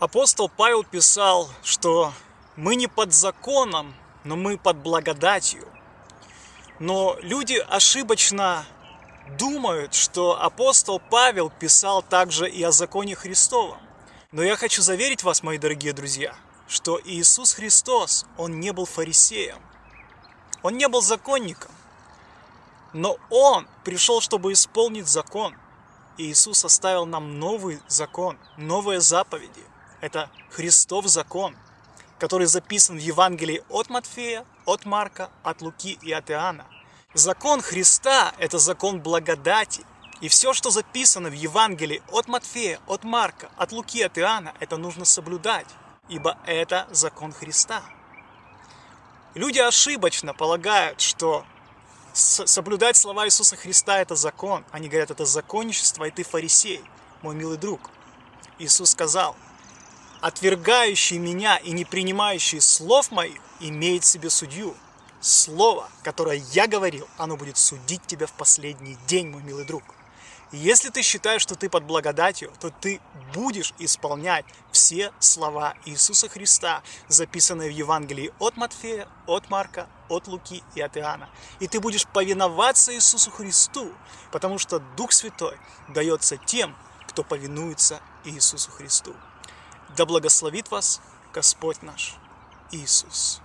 Апостол Павел писал, что мы не под законом, но мы под благодатью. Но люди ошибочно думают, что апостол Павел писал также и о законе Христовом. Но я хочу заверить вас, мои дорогие друзья, что Иисус Христос, Он не был фарисеем, Он не был законником, но Он пришел, чтобы исполнить закон. И Иисус оставил нам новый закон, новые заповеди – это Христов закон, который записан в Евангелии от Матфея, от Марка, от Луки и от Иоанна. Закон Христа – это закон благодати. И все, что записано в Евангелии от Матфея, от Марка, от Луки, от Иоанна, это нужно соблюдать, ибо это закон Христа. Люди ошибочно полагают, что соблюдать слова Иисуса Христа – это закон. Они говорят, это законничество, и ты фарисей, мой милый друг. Иисус сказал – отвергающий меня и не принимающий слов моих, имеет себе судью. Слово, которое я говорил, оно будет судить тебя в последний день, мой милый друг. Если ты считаешь, что ты под благодатью, то ты будешь исполнять все слова Иисуса Христа, записанные в Евангелии от Матфея, от Марка, от Луки и от Иоанна. И ты будешь повиноваться Иисусу Христу, потому что Дух Святой дается тем, кто повинуется Иисусу Христу. Да благословит вас Господь наш Иисус.